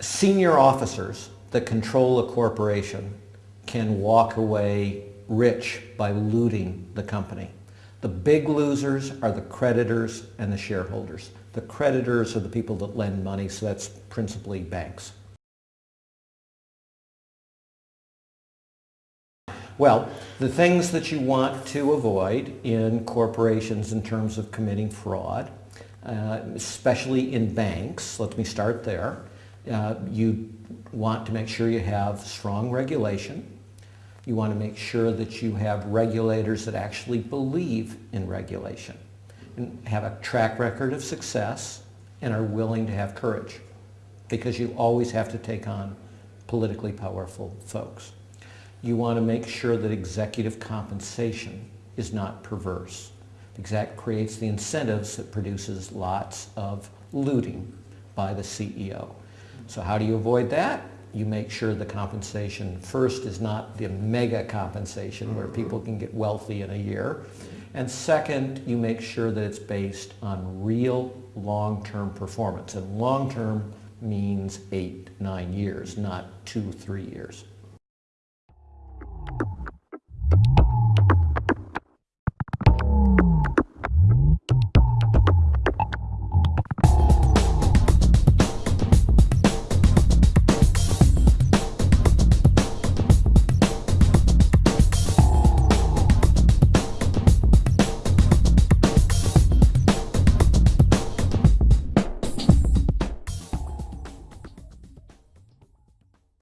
senior officers that control a corporation can walk away rich by looting the company. The big losers are the creditors and the shareholders. The creditors are the people that lend money, so that's principally banks. Well, the things that you want to avoid in corporations in terms of committing fraud, uh, especially in banks, let me start there. Uh, you want to make sure you have strong regulation. You want to make sure that you have regulators that actually believe in regulation and have a track record of success and are willing to have courage because you always have to take on politically powerful folks you want to make sure that executive compensation is not perverse that creates the incentives that produces lots of looting by the CEO. So how do you avoid that? You make sure the compensation first is not the mega compensation where people can get wealthy in a year. And second, you make sure that it's based on real long-term performance. And long-term means eight, nine years, not two, three years.